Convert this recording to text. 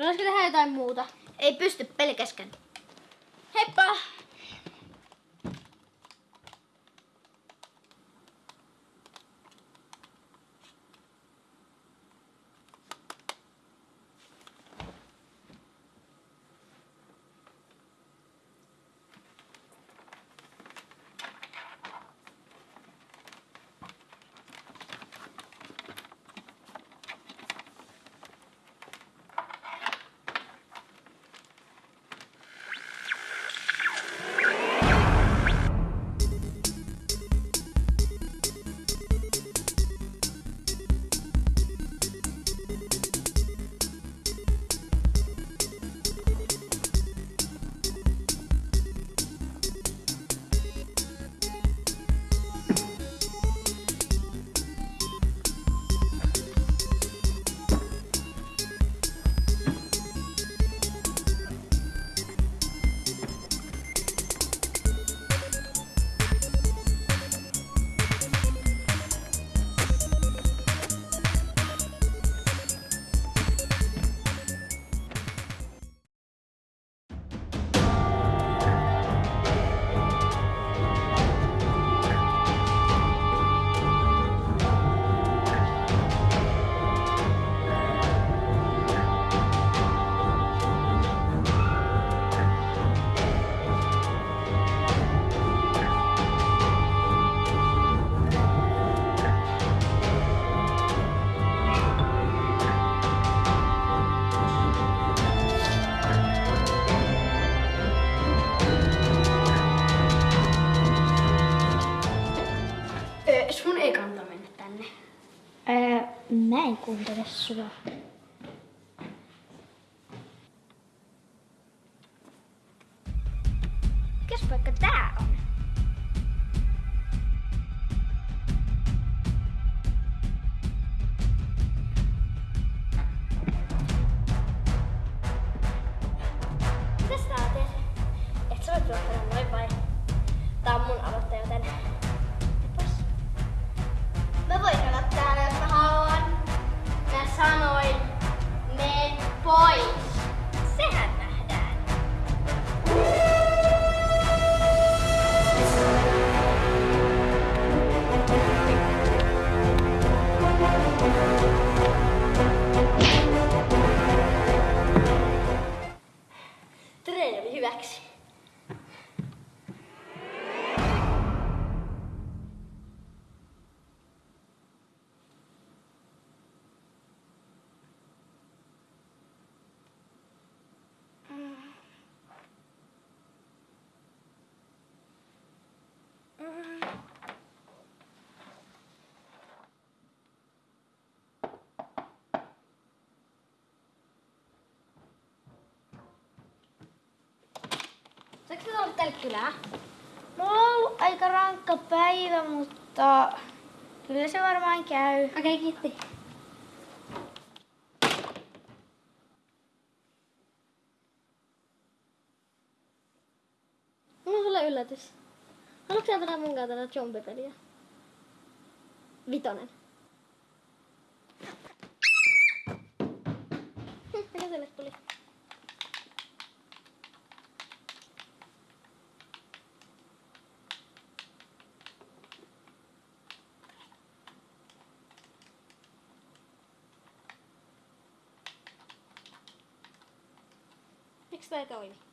Voisiko tehdä jotain muuta? Ei pysty peli kesken. Heippa! Kuuntele sua. Mikäs paikka tää on? Mitäs tää? Et sä tulla tänne noin vai? Tää on mun aloitte, joten... Treeni oli hyväksi. Saanko sä tulla tälle kylään? Mulla on ollut aika rankka päivä, mutta kyllä se varmaan käy. Okei, okay, kiitti. Mulla on sulle yllätys. Haluatko sä pelaa mun kanssa tätä zombipeliä? Vitonen. Mikä sille tuli? Miksi tää ei toimi?